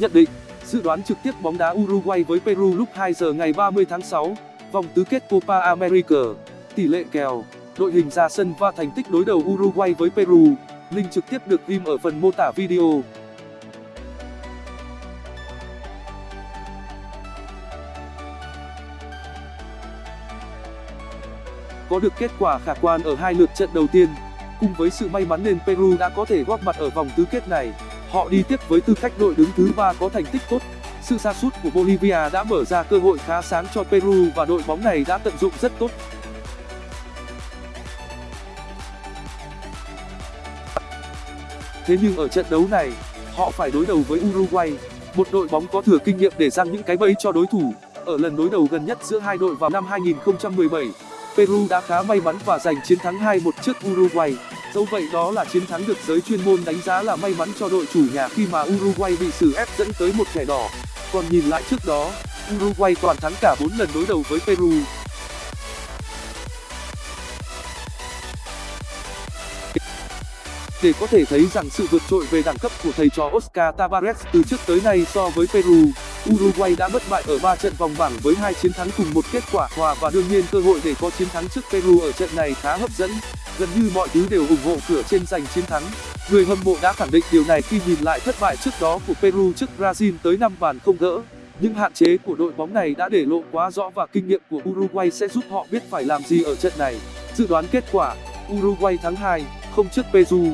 Nhận định, dự đoán trực tiếp bóng đá Uruguay với Peru lúc 2 giờ ngày 30 tháng 6, vòng tứ kết Copa America, tỷ lệ kèo, đội hình ra sân và thành tích đối đầu Uruguay với Peru. Link trực tiếp được ghim ở phần mô tả video. Có được kết quả khả quan ở hai lượt trận đầu tiên, cùng với sự may mắn nên Peru đã có thể góp mặt ở vòng tứ kết này. Họ đi tiếp với tư cách đội đứng thứ ba có thành tích tốt. Sự sa sút của Bolivia đã mở ra cơ hội khá sáng cho Peru và đội bóng này đã tận dụng rất tốt. Thế nhưng ở trận đấu này, họ phải đối đầu với Uruguay, một đội bóng có thừa kinh nghiệm để giăng những cái bẫy cho đối thủ. Ở lần đối đầu gần nhất giữa hai đội vào năm 2017, Peru đã khá may mắn và giành chiến thắng 2-1 trước Uruguay. Dẫu vậy đó là chiến thắng được giới chuyên môn đánh giá là may mắn cho đội chủ nhà khi mà Uruguay bị xử ép dẫn tới một thẻ đỏ. Còn nhìn lại trước đó, Uruguay toàn thắng cả 4 lần đối đầu với Peru. Để có thể thấy rằng sự vượt trội về đẳng cấp của thầy trò Oscar Tabarez từ trước tới nay so với Peru, Uruguay đã bất bại ở 3 trận vòng bảng với hai chiến thắng cùng một kết quả hòa và đương nhiên cơ hội để có chiến thắng trước Peru ở trận này khá hấp dẫn. Gần như mọi thứ đều ủng hộ cửa trên giành chiến thắng. Người hâm mộ đã khẳng định điều này khi nhìn lại thất bại trước đó của Peru trước Brazil tới 5 bàn không gỡ. Những hạn chế của đội bóng này đã để lộ quá rõ và kinh nghiệm của Uruguay sẽ giúp họ biết phải làm gì ở trận này. Dự đoán kết quả, Uruguay thắng 2, không trước Peru.